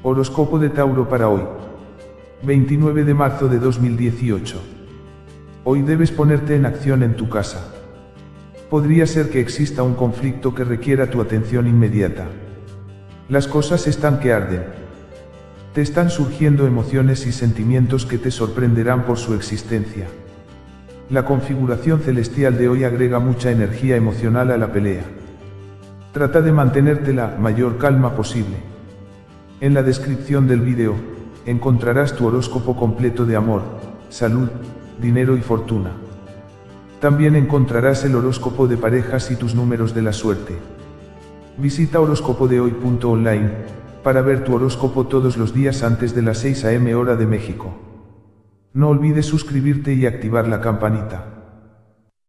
Horóscopo de Tauro para hoy. 29 de marzo de 2018. Hoy debes ponerte en acción en tu casa. Podría ser que exista un conflicto que requiera tu atención inmediata. Las cosas están que arden. Te están surgiendo emociones y sentimientos que te sorprenderán por su existencia. La configuración celestial de hoy agrega mucha energía emocional a la pelea. Trata de mantenerte la mayor calma posible. En la descripción del vídeo, encontrarás tu horóscopo completo de amor, salud, dinero y fortuna. También encontrarás el horóscopo de parejas y tus números de la suerte. Visita horóscopodehoy.online para ver tu horóscopo todos los días antes de las 6 am hora de México. No olvides suscribirte y activar la campanita.